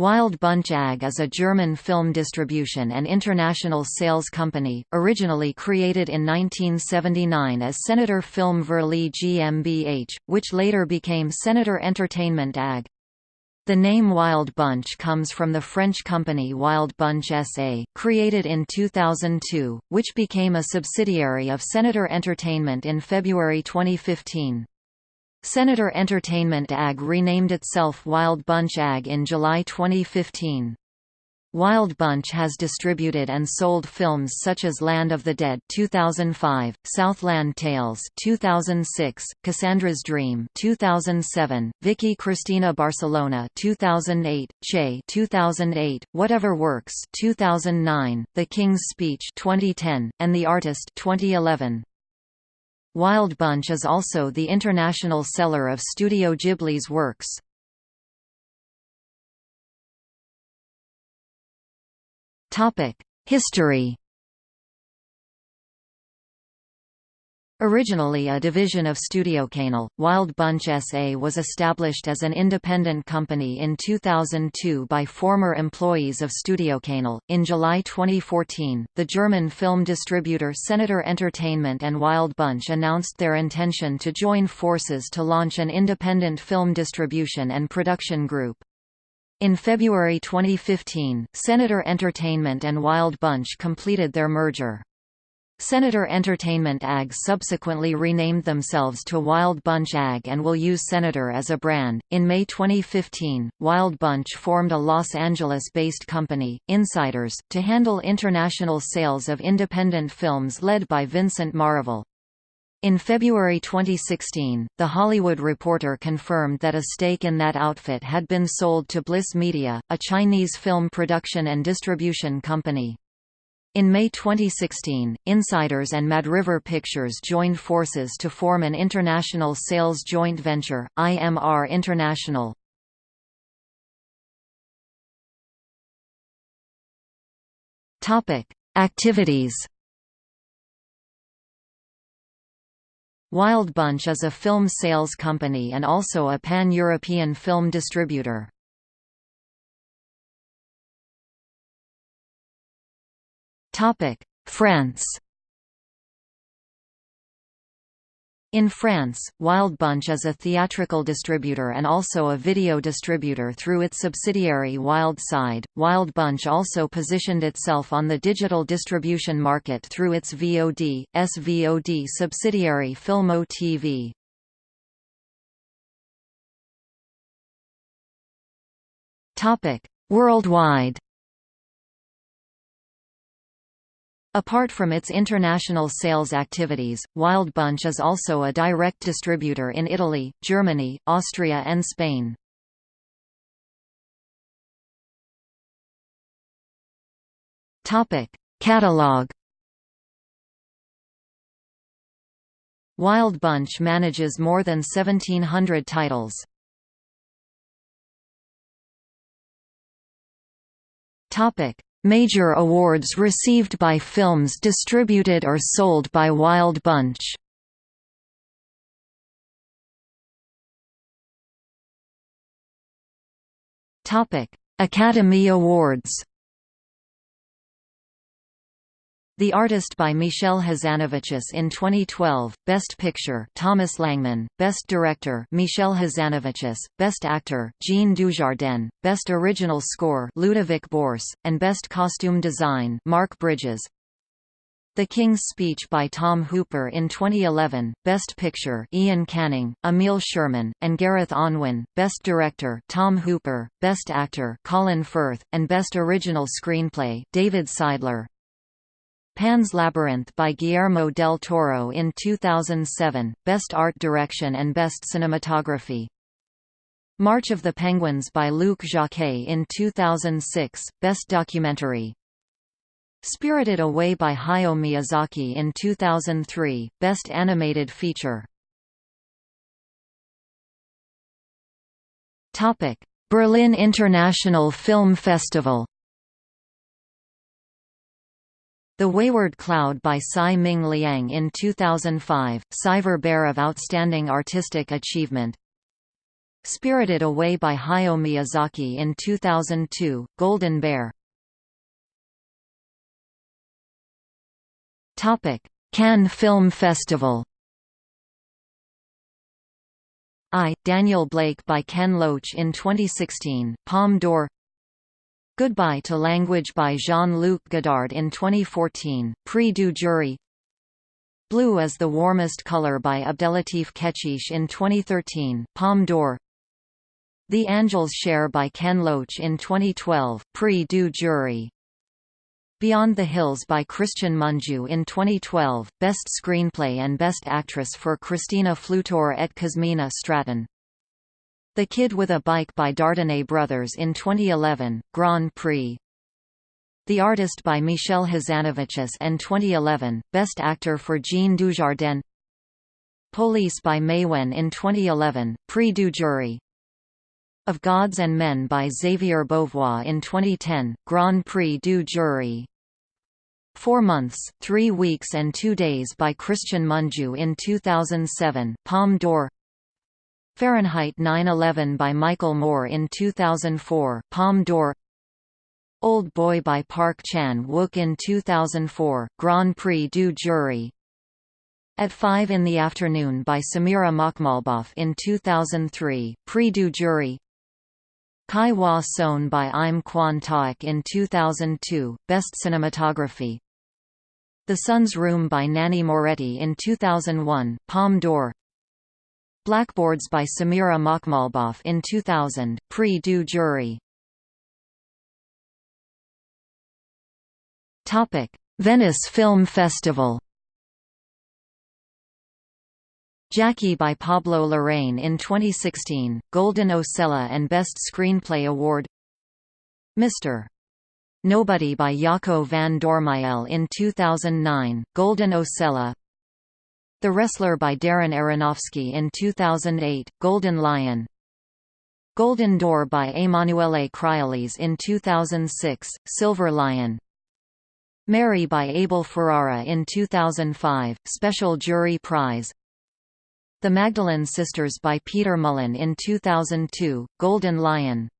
Wild Bunch AG is a German film distribution and international sales company, originally created in 1979 as Senator Film Verleih GmbH, which later became Senator Entertainment AG. The name Wild Bunch comes from the French company Wild Bunch SA, created in 2002, which became a subsidiary of Senator Entertainment in February 2015. Senator Entertainment AG renamed itself Wild Bunch AG in July 2015. Wild Bunch has distributed and sold films such as Land of the Dead 2005, Southland Tales 2006, Cassandra's Dream 2007, Vicky Cristina Barcelona 2008, Che 2008, Whatever Works 2009, The King's Speech 2010, and The Artist 2011. Wild Bunch is also the international seller of Studio Ghibli's works. History Originally a division of StudioCanal, Wild Bunch SA was established as an independent company in 2002 by former employees of StudioCanal. In July 2014, the German film distributor Senator Entertainment and Wild Bunch announced their intention to join forces to launch an independent film distribution and production group. In February 2015, Senator Entertainment and Wild Bunch completed their merger. Senator Entertainment AG subsequently renamed themselves to Wild Bunch AG and will use Senator as a brand. In May 2015, Wild Bunch formed a Los Angeles based company, Insiders, to handle international sales of independent films led by Vincent Maraval. In February 2016, The Hollywood Reporter confirmed that a stake in that outfit had been sold to Bliss Media, a Chinese film production and distribution company. In May 2016, Insiders and MadRiver Pictures joined forces to form an international sales joint venture, IMR International. Activities Wild Bunch is a film sales company and also a pan-European film distributor. France In France, Wild Bunch is a theatrical distributor and also a video distributor through its subsidiary Wild Side. Wild Bunch also positioned itself on the digital distribution market through its VOD, SVOD subsidiary Filmo TV. Worldwide Apart from its international sales activities, Wild Bunch is also a direct distributor in Italy, Germany, Austria and Spain. Catalog Wild Bunch manages more than 1700 titles. Topic: Major awards received by films distributed or sold by Wild Bunch. Academy Awards The Artist by Michel Hazanavicius in 2012, Best Picture Thomas Langmann, Best Director Michel Hazanavicius, Best Actor Jean Dujardin, Best Original Score Ludovic Bource, and Best Costume Design Mark Bridges. The King's Speech by Tom Hooper in 2011, Best Picture Iain Canning, Emil Sherman, and Gareth Unwin, Best Director Tom Hooper, Best Actor Colin Firth, and Best Original Screenplay David Seidler. Pan's Labyrinth by Guillermo del Toro in 2007, Best Art Direction and Best Cinematography. March of the Penguins by Luc Jacquet in 2006, Best Documentary. Spirited Away by Hayao Miyazaki in 2003, Best Animated Feature. Berlin International Film Festival The Wayward Cloud by Tsai Ming Liang in 2005, Silver Bear of Outstanding Artistic Achievement. Spirited Away by Hayao Miyazaki in 2002, Golden Bear. Cannes Film Festival. I, Daniel Blake by Ken Loach in 2016, Palme d'Or Goodbye to Language by Jean-Luc Godard in 2014, Prix du Jury. Blue is the Warmest Color by Abdellatif Kechiche in 2013, Palme d'Or. The Angel's Share by Ken Loach in 2012, Prix du Jury. Beyond the Hills by Cristian Mungiu in 2012, Best Screenplay and Best Actress for Cristina Flutur et Cosmina Stratan. The Kid with a Bike by Dardenne Brothers in 2011, Grand Prix. The Artist by Michel Hazanavicius in 2011, Best Actor for Jean Dujardin. Polisse by Maïwenn in 2011, Prix du Jury. Of Gods and Men by Xavier Beauvois in 2010, Grand Prix du Jury. Four Months, Three Weeks and Two Days by Cristian Mungiu in 2007, Palme d'Or Fahrenheit 9/11 by Michael Moore in 2004, Palme d'Or. Old Boy by Park Chan-wook in 2004, Grand Prix du Jury. At 5 in the Afternoon by Samira Makhmalbaf in 2003, Prix du Jury. Chihwaseon by Im Kwon Taek in 2002, Best Cinematography. The Son's Room by Nanni Moretti in 2001, Palme d'Or Blackboards by Samira Makhmalbaf in 2000, Prix du Jury. Venice Film Festival. Jackie by Pablo Larraín in 2016, Golden Osella and Best Screenplay Award. Mr. Nobody by Jaco van Dormael in 2009, Golden Osella The Wrestler by Darren Aronofsky in 2008, Golden Lion. Golden Door by Emanuele Crialese in 2006, Silver Lion. Mary by Abel Ferrara in 2005, Special Jury Prize. The Magdalene Sisters by Peter Mullan in 2002, Golden Lion